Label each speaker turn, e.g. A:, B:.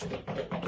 A: Thank